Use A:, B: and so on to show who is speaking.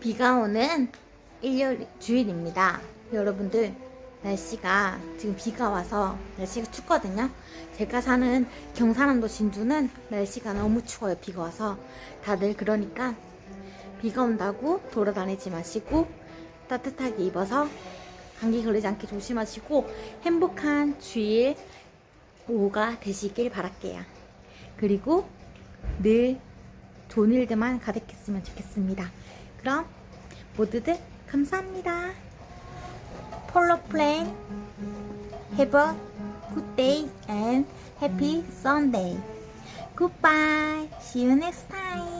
A: 비가 오는 일요일 주일입니다. 여러분들 날씨가 지금 비가 와서 날씨가 춥거든요. 제가 사는 경상남도 진주는 날씨가 너무 추워요. 비가 와서 다들 그러니까 비가 온다고 돌아다니지 마시고 따뜻하게 입어서 감기 걸리지 않게 조심하시고 행복한 주일 오후가 되시길 바랄게요. 그리고 늘 좋은 일들만 가득했으면 좋겠습니다. 그럼 모두들 감사합니다. 폴로 플랜 Have a good day and happy Sunday. Goodbye. See you next time.